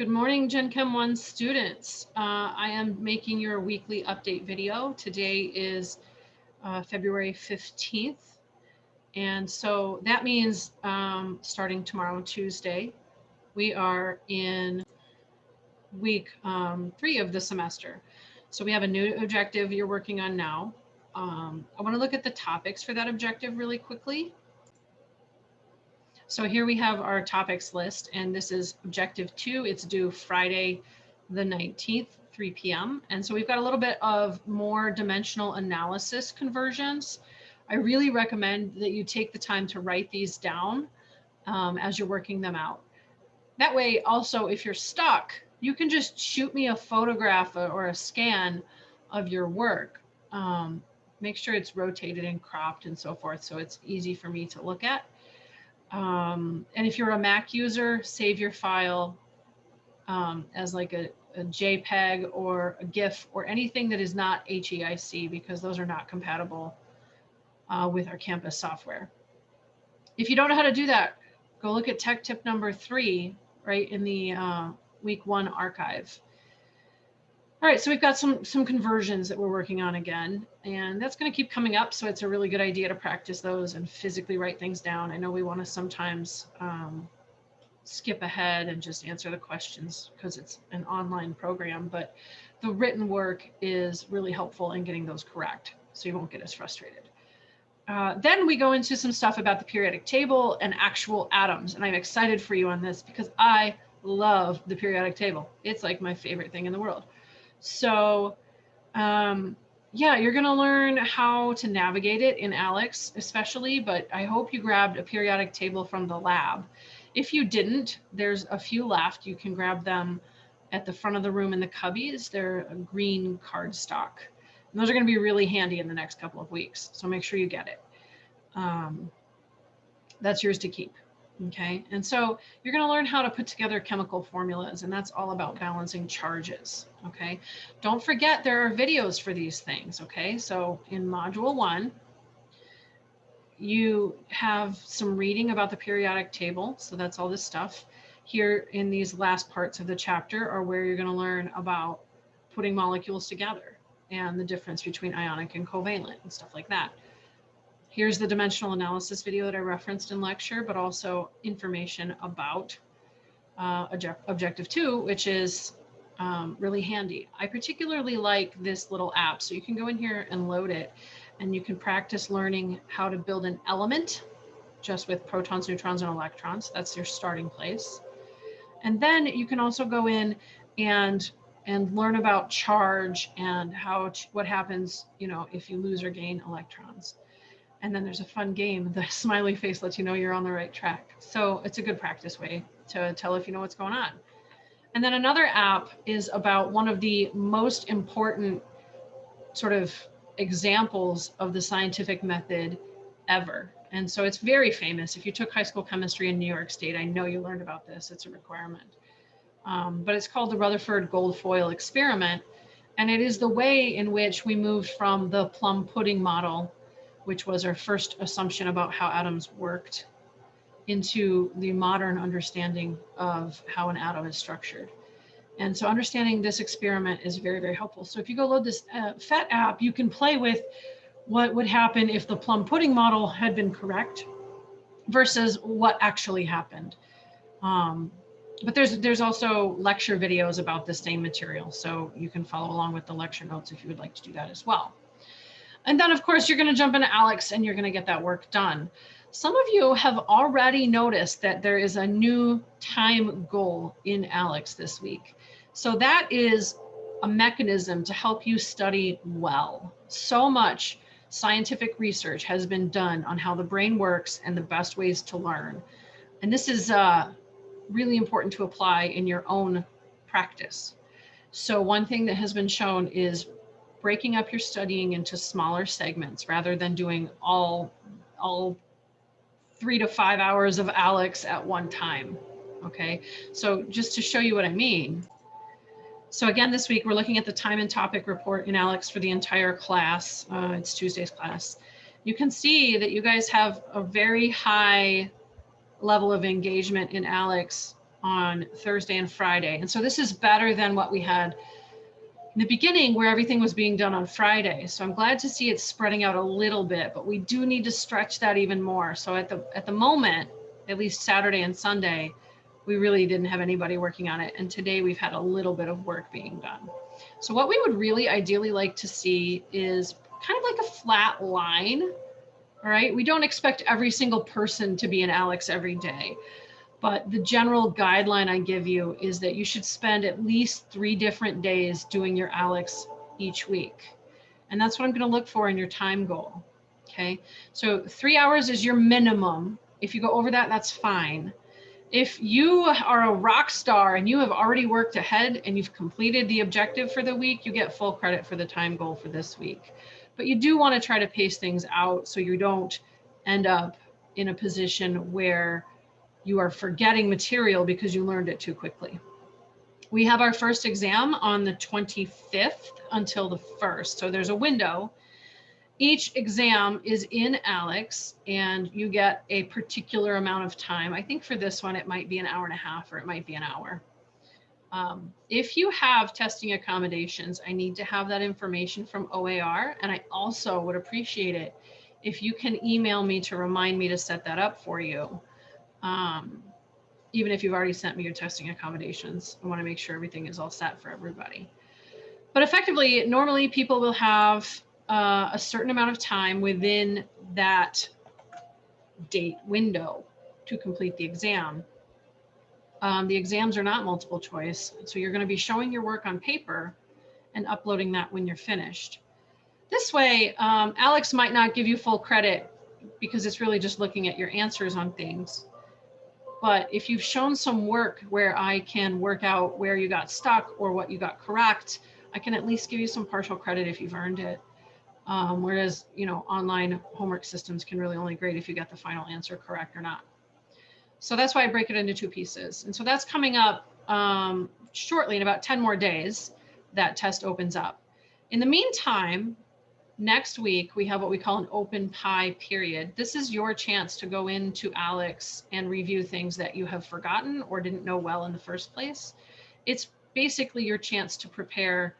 Good morning, Gen Chem 1 students. Uh, I am making your weekly update video. Today is uh, February 15th. And so that means um, starting tomorrow, Tuesday, we are in week um, three of the semester. So we have a new objective you're working on now. Um, I want to look at the topics for that objective really quickly. So here we have our topics list, and this is objective two. It's due Friday, the 19th, 3 p.m. And so we've got a little bit of more dimensional analysis conversions. I really recommend that you take the time to write these down um, as you're working them out. That way, also, if you're stuck, you can just shoot me a photograph or a scan of your work. Um, make sure it's rotated and cropped and so forth so it's easy for me to look at. Um, and if you're a Mac user, save your file um, as like a, a, JPEG or a GIF or anything that is not HEIC because those are not compatible uh, with our campus software. If you don't know how to do that, go look at tech tip number three, right in the uh, week one archive. All right, so we've got some some conversions that we're working on again, and that's going to keep coming up. So it's a really good idea to practice those and physically write things down. I know we want to sometimes um, skip ahead and just answer the questions because it's an online program, but the written work is really helpful in getting those correct, so you won't get as frustrated. Uh, then we go into some stuff about the periodic table and actual atoms, and I'm excited for you on this because I love the periodic table. It's like my favorite thing in the world. So um, yeah, you're going to learn how to navigate it in ALEKS especially, but I hope you grabbed a periodic table from the lab. If you didn't, there's a few left. You can grab them at the front of the room in the cubbies. They're a green cardstock. And those are going to be really handy in the next couple of weeks. So make sure you get it. Um, that's yours to keep. Okay, and so you're going to learn how to put together chemical formulas, and that's all about balancing charges. Okay, don't forget there are videos for these things. Okay, so in module one, you have some reading about the periodic table. So that's all this stuff. Here in these last parts of the chapter are where you're going to learn about putting molecules together and the difference between ionic and covalent and stuff like that. Here's the dimensional analysis video that I referenced in lecture, but also information about uh, objective two, which is um, really handy. I particularly like this little app. So you can go in here and load it and you can practice learning how to build an element just with protons, neutrons, and electrons. That's your starting place. And then you can also go in and and learn about charge and how what happens, you know, if you lose or gain electrons and then there's a fun game. The smiley face lets you know you're on the right track. So it's a good practice way to tell if you know what's going on. And then another app is about one of the most important sort of examples of the scientific method ever. And so it's very famous. If you took high school chemistry in New York State, I know you learned about this. It's a requirement. Um, but it's called the Rutherford gold foil experiment. And it is the way in which we moved from the plum pudding model which was our first assumption about how atoms worked, into the modern understanding of how an atom is structured. And so understanding this experiment is very, very helpful. So if you go load this uh, PhET app, you can play with what would happen if the plum pudding model had been correct versus what actually happened. Um, but there's there's also lecture videos about the same material. So you can follow along with the lecture notes if you would like to do that as well. And then of course you're gonna jump into ALEKS and you're gonna get that work done. Some of you have already noticed that there is a new time goal in ALEKS this week. So that is a mechanism to help you study well. So much scientific research has been done on how the brain works and the best ways to learn. And this is uh, really important to apply in your own practice. So one thing that has been shown is breaking up your studying into smaller segments rather than doing all, all three to five hours of ALEKS at one time. Okay, so just to show you what I mean. So again, this week we're looking at the time and topic report in ALEKS for the entire class. Uh, it's Tuesday's class. You can see that you guys have a very high level of engagement in ALEKS on Thursday and Friday. And so this is better than what we had in the beginning where everything was being done on Friday. So I'm glad to see it spreading out a little bit, but we do need to stretch that even more. So at the at the moment, at least Saturday and Sunday, we really didn't have anybody working on it. And today we've had a little bit of work being done. So what we would really ideally like to see is kind of like a flat line. All right, we don't expect every single person to be an ALEKS every day. But the general guideline I give you is that you should spend at least three different days doing your ALEKS each week. And that's what I'm going to look for in your time goal. Okay, so three hours is your minimum. If you go over that, that's fine. If you are a rock star and you have already worked ahead and you've completed the objective for the week, you get full credit for the time goal for this week. But you do want to try to pace things out so you don't end up in a position where you are forgetting material because you learned it too quickly. We have our first exam on the 25th until the 1st. So there's a window. Each exam is in ALEKS and you get a particular amount of time. I think for this one, it might be an hour and a half or it might be an hour. Um, if you have testing accommodations, I need to have that information from OAR. And I also would appreciate it if you can email me to remind me to set that up for you um, even if you've already sent me your testing accommodations. I want to make sure everything is all set for everybody. But effectively, normally people will have uh, a certain amount of time within that date window to complete the exam. Um, the exams are not multiple choice, so you're going to be showing your work on paper and uploading that when you're finished. This way, um, ALEKS might not give you full credit because it's really just looking at your answers on things. But if you've shown some work where I can work out where you got stuck or what you got correct, I can at least give you some partial credit if you've earned it. Um, whereas, you know, online homework systems can really only grade if you get the final answer correct or not. So that's why I break it into two pieces. And so that's coming up um, shortly in about 10 more days, that test opens up. In the meantime, Next week, we have what we call an open pie period. This is your chance to go into ALEKS and review things that you have forgotten or didn't know well in the first place. It's basically your chance to prepare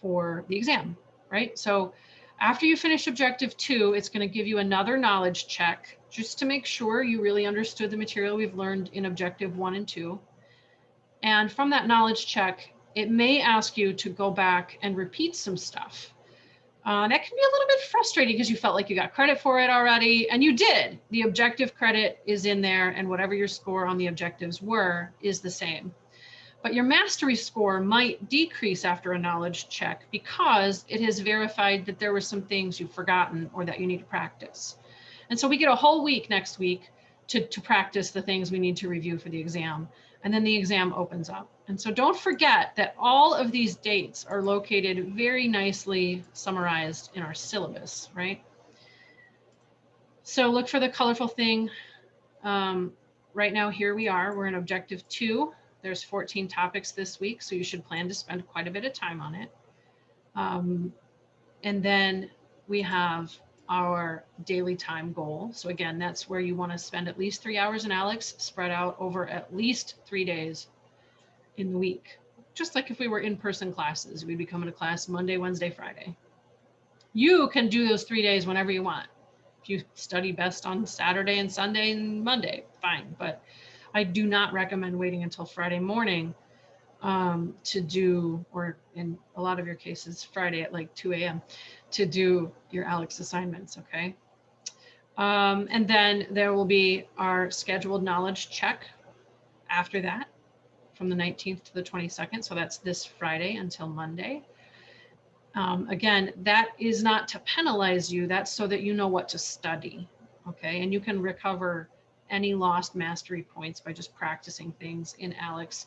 for the exam, right? So after you finish objective two, it's gonna give you another knowledge check just to make sure you really understood the material we've learned in objective one and two. And from that knowledge check, it may ask you to go back and repeat some stuff. Uh, that can be a little bit frustrating because you felt like you got credit for it already, and you did. The objective credit is in there, and whatever your score on the objectives were is the same. But your mastery score might decrease after a knowledge check because it has verified that there were some things you've forgotten or that you need to practice. And so we get a whole week next week to, to practice the things we need to review for the exam. And then the exam opens up. And so don't forget that all of these dates are located very nicely summarized in our syllabus, right? So look for the colorful thing. Um, right now, here we are, we're in objective two. There's 14 topics this week, so you should plan to spend quite a bit of time on it. Um, and then we have our daily time goal. So again, that's where you want to spend at least three hours in ALEKS spread out over at least three days in the week. Just like if we were in-person classes, we'd be coming to class Monday, Wednesday, Friday. You can do those three days whenever you want. If you study best on Saturday and Sunday and Monday, fine. But I do not recommend waiting until Friday morning um, to do, or in a lot of your cases, Friday at like 2 a.m. to do your ALEKS assignments, okay? Um, and then there will be our scheduled knowledge check after that from the 19th to the 22nd. So that's this Friday until Monday. Um, again, that is not to penalize you. That's so that you know what to study. Okay. And you can recover any lost mastery points by just practicing things in ALEKS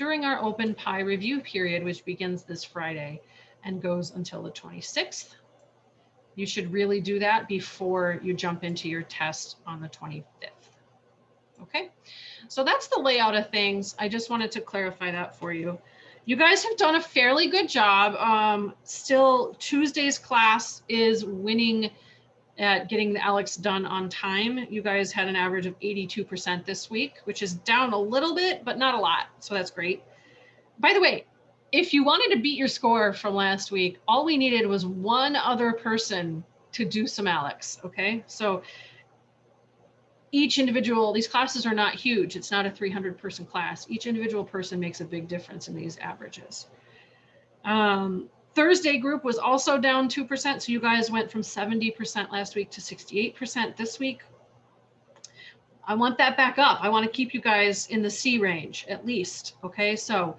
during our open pie review period, which begins this Friday and goes until the 26th. You should really do that before you jump into your test on the 25th. Okay. So that's the layout of things. I just wanted to clarify that for you. You guys have done a fairly good job. Um, still, Tuesday's class is winning at getting the ALEKS done on time. You guys had an average of 82% this week, which is down a little bit, but not a lot. So that's great. By the way, if you wanted to beat your score from last week, all we needed was one other person to do some ALEKS. Okay. So each individual, these classes are not huge. It's not a 300 person class. Each individual person makes a big difference in these averages. Um, Thursday group was also down 2%. So you guys went from 70% last week to 68% this week. I want that back up. I want to keep you guys in the C range at least. Okay. So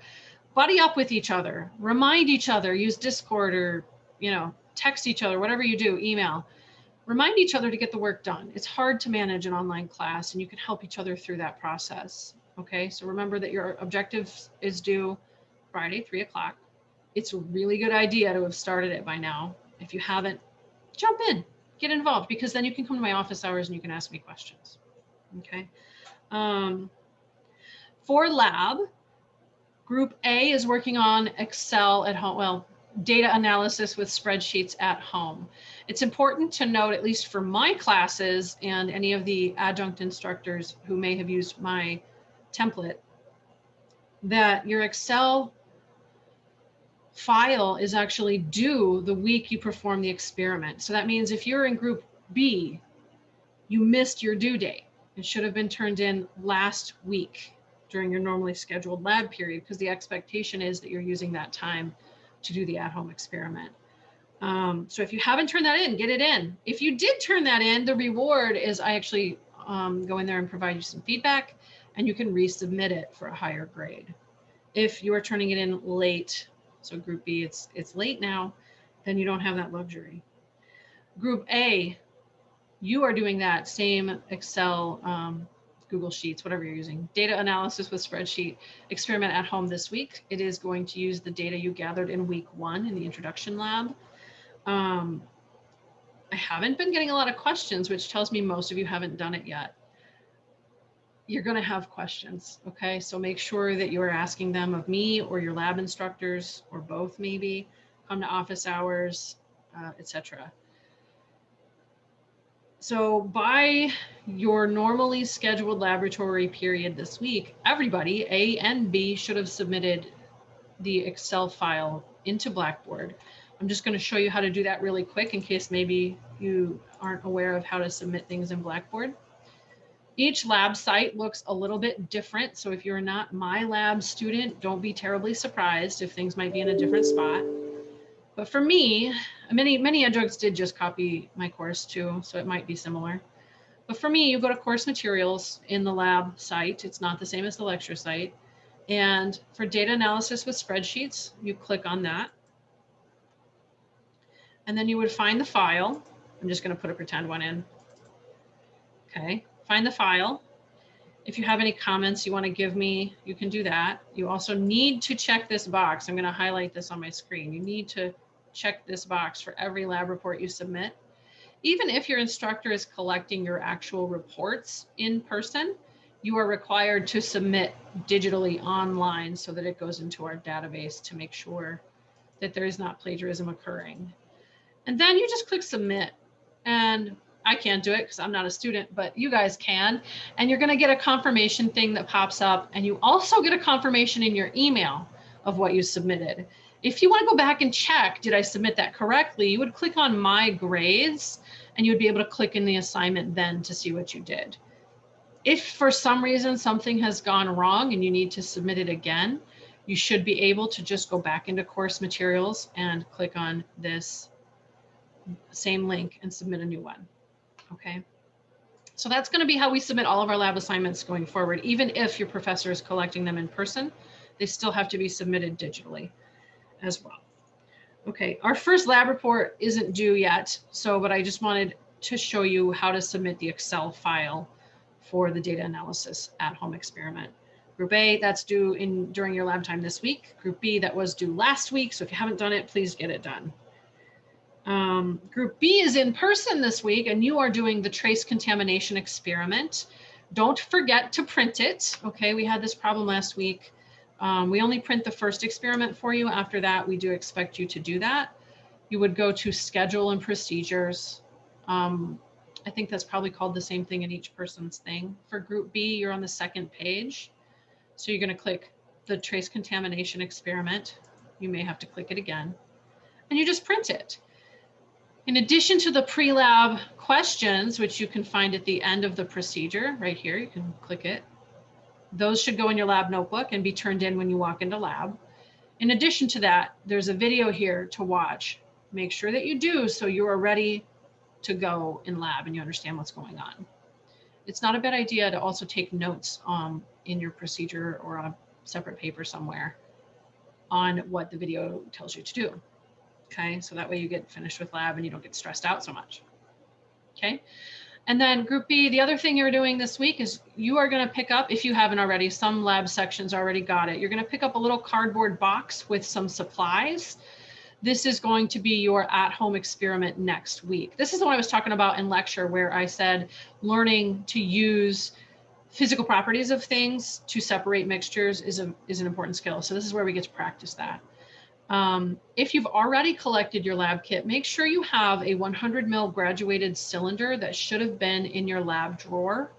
buddy up with each other, remind each other, use Discord or, you know, text each other, whatever you do, email remind each other to get the work done. It's hard to manage an online class and you can help each other through that process. Okay, so remember that your objective is due Friday, three o'clock. It's a really good idea to have started it by now. If you haven't, jump in, get involved, because then you can come to my office hours and you can ask me questions. Okay. Um, for lab, group A is working on Excel at home. Well, data analysis with spreadsheets at home. It's important to note, at least for my classes and any of the adjunct instructors who may have used my template, that your Excel file is actually due the week you perform the experiment. So that means if you're in group B, you missed your due date. It should have been turned in last week during your normally scheduled lab period because the expectation is that you're using that time to do the at-home experiment. Um, so if you haven't turned that in, get it in. If you did turn that in, the reward is I actually um, go in there and provide you some feedback and you can resubmit it for a higher grade. If you are turning it in late, so group B, it's, it's late now, then you don't have that luxury. Group A, you are doing that same Excel um, Google Sheets, whatever you're using. Data analysis with spreadsheet experiment at home this week. It is going to use the data you gathered in week one in the introduction lab. Um, I haven't been getting a lot of questions, which tells me most of you haven't done it yet. You're going to have questions. Okay. So make sure that you are asking them of me or your lab instructors or both maybe come to office hours, uh, etc. So by your normally scheduled laboratory period this week, everybody, A and B, should have submitted the Excel file into Blackboard. I'm just going to show you how to do that really quick in case maybe you aren't aware of how to submit things in Blackboard. Each lab site looks a little bit different. So if you're not my lab student, don't be terribly surprised if things might be in a different spot. But for me, many, many adjuncts did just copy my course too, so it might be similar. But for me, you go to course materials in the lab site. It's not the same as the lecture site. And for data analysis with spreadsheets, you click on that. And then you would find the file. I'm just going to put a pretend one in. Okay, find the file. If you have any comments you want to give me, you can do that. You also need to check this box. I'm going to highlight this on my screen. You need to check this box for every lab report you submit. Even if your instructor is collecting your actual reports in person, you are required to submit digitally online so that it goes into our database to make sure that there is not plagiarism occurring. And then you just click submit. And I can't do it because I'm not a student, but you guys can. And you're going to get a confirmation thing that pops up. And you also get a confirmation in your email of what you submitted. If you want to go back and check, did I submit that correctly? You would click on my grades and you would be able to click in the assignment then to see what you did. If for some reason something has gone wrong and you need to submit it again, you should be able to just go back into course materials and click on this same link and submit a new one okay? So that's gonna be how we submit all of our lab assignments going forward. Even if your professor is collecting them in person, they still have to be submitted digitally as well. Okay, our first lab report isn't due yet, so but I just wanted to show you how to submit the Excel file for the data analysis at home experiment. Group A, that's due in during your lab time this week. Group B, that was due last week. So if you haven't done it, please get it done. Um, group B is in person this week and you are doing the trace contamination experiment. Don't forget to print it. Okay, we had this problem last week. Um, we only print the first experiment for you. After that, we do expect you to do that. You would go to schedule and procedures Um, I think that's probably called the same thing in each person's thing. For group B, you're on the second page. So you're going to click the trace contamination experiment. You may have to click it again. And you just print it. In addition to the pre-lab questions, which you can find at the end of the procedure, right here, you can click it. Those should go in your lab notebook and be turned in when you walk into lab. In addition to that, there's a video here to watch. Make sure that you do so you are ready to go in lab and you understand what's going on. It's not a bad idea to also take notes um, in your procedure or on a separate paper somewhere on what the video tells you to do. Okay, so that way you get finished with lab and you don't get stressed out so much. Okay, and then group B, the other thing you're doing this week is you are going to pick up, if you haven't already, some lab sections already got it. You're going to pick up a little cardboard box with some supplies this is going to be your at-home experiment next week. This is the one I was talking about in lecture where I said learning to use physical properties of things to separate mixtures is, a, is an important skill. So this is where we get to practice that. Um, if you've already collected your lab kit, make sure you have a 100 mil graduated cylinder that should have been in your lab drawer.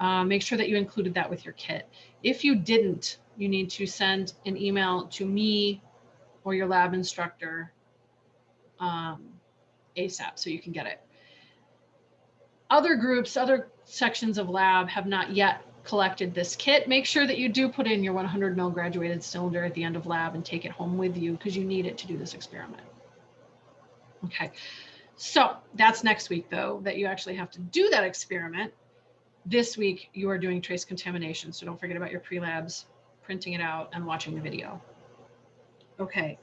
Uh, make sure that you included that with your kit. If you didn't, you need to send an email to me or your lab instructor um, ASAP so you can get it. Other groups, other sections of lab have not yet collected this kit. Make sure that you do put in your 100 mil graduated cylinder at the end of lab and take it home with you because you need it to do this experiment. Okay, so that's next week though, that you actually have to do that experiment. This week you are doing trace contamination. So don't forget about your pre-labs, printing it out and watching the video. Okay.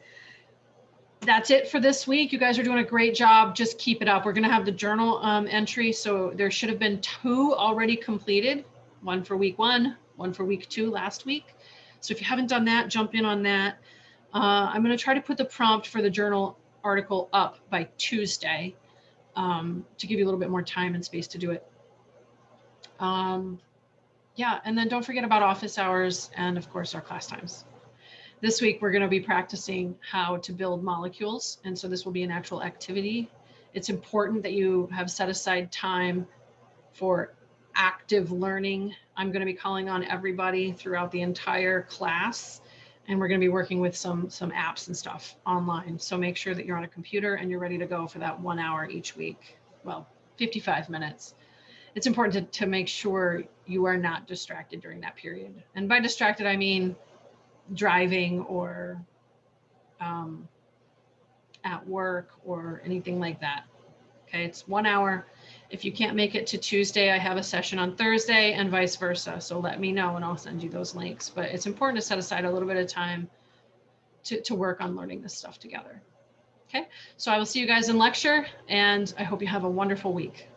That's it for this week. You guys are doing a great job. Just keep it up. We're going to have the journal um, entry. So there should have been two already completed, one for week one, one for week two last week. So if you haven't done that, jump in on that. Uh, I'm going to try to put the prompt for the journal article up by Tuesday um, to give you a little bit more time and space to do it. Um, yeah, and then don't forget about office hours and of course our class times. This week, we're going to be practicing how to build molecules. And so this will be an actual activity. It's important that you have set aside time for active learning. I'm going to be calling on everybody throughout the entire class. And we're going to be working with some, some apps and stuff online. So make sure that you're on a computer and you're ready to go for that one hour each week. Well, 55 minutes it's important to, to make sure you are not distracted during that period. And by distracted, I mean driving or um, at work or anything like that. Okay, it's one hour. If you can't make it to Tuesday, I have a session on Thursday and vice versa. So let me know and I'll send you those links. But it's important to set aside a little bit of time to, to work on learning this stuff together. Okay, so I will see you guys in lecture and I hope you have a wonderful week.